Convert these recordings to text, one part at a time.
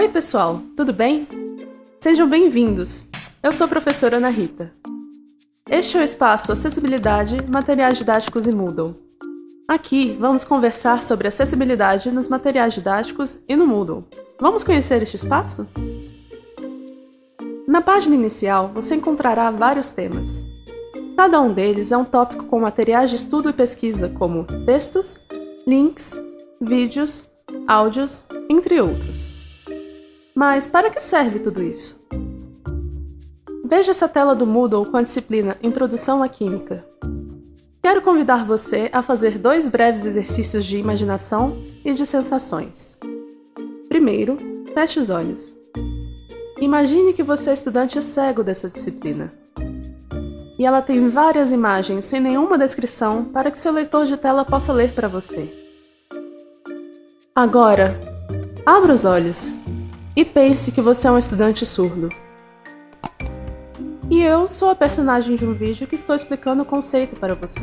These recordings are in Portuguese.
Oi pessoal, tudo bem? Sejam bem-vindos! Eu sou a professora Ana Rita. Este é o espaço Acessibilidade, Materiais Didáticos e Moodle. Aqui vamos conversar sobre acessibilidade nos materiais didáticos e no Moodle. Vamos conhecer este espaço? Na página inicial você encontrará vários temas. Cada um deles é um tópico com materiais de estudo e pesquisa como textos, links, vídeos, áudios, entre outros. Mas para que serve tudo isso? Veja essa tela do Moodle com a disciplina Introdução à Química. Quero convidar você a fazer dois breves exercícios de imaginação e de sensações. Primeiro, feche os olhos. Imagine que você é estudante cego dessa disciplina. E ela tem várias imagens sem nenhuma descrição para que seu leitor de tela possa ler para você. Agora, abra os olhos e pense que você é um estudante surdo. E eu sou a personagem de um vídeo que estou explicando o conceito para você.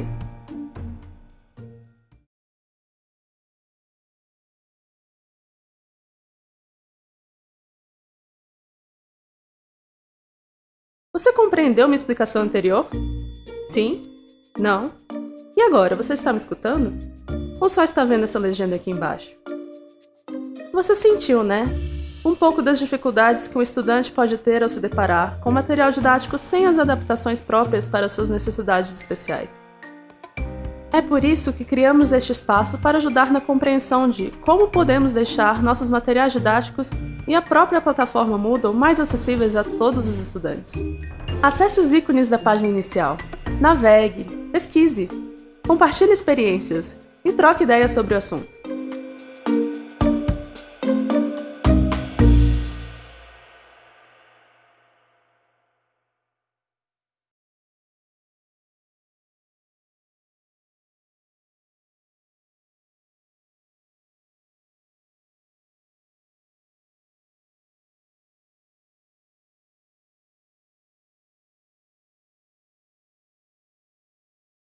Você compreendeu minha explicação anterior? Sim? Não? E agora, você está me escutando? Ou só está vendo essa legenda aqui embaixo? Você sentiu, né? Um pouco das dificuldades que um estudante pode ter ao se deparar com material didático sem as adaptações próprias para suas necessidades especiais. É por isso que criamos este espaço para ajudar na compreensão de como podemos deixar nossos materiais didáticos e a própria plataforma Moodle mais acessíveis a todos os estudantes. Acesse os ícones da página inicial, navegue, pesquise, compartilhe experiências e troque ideias sobre o assunto.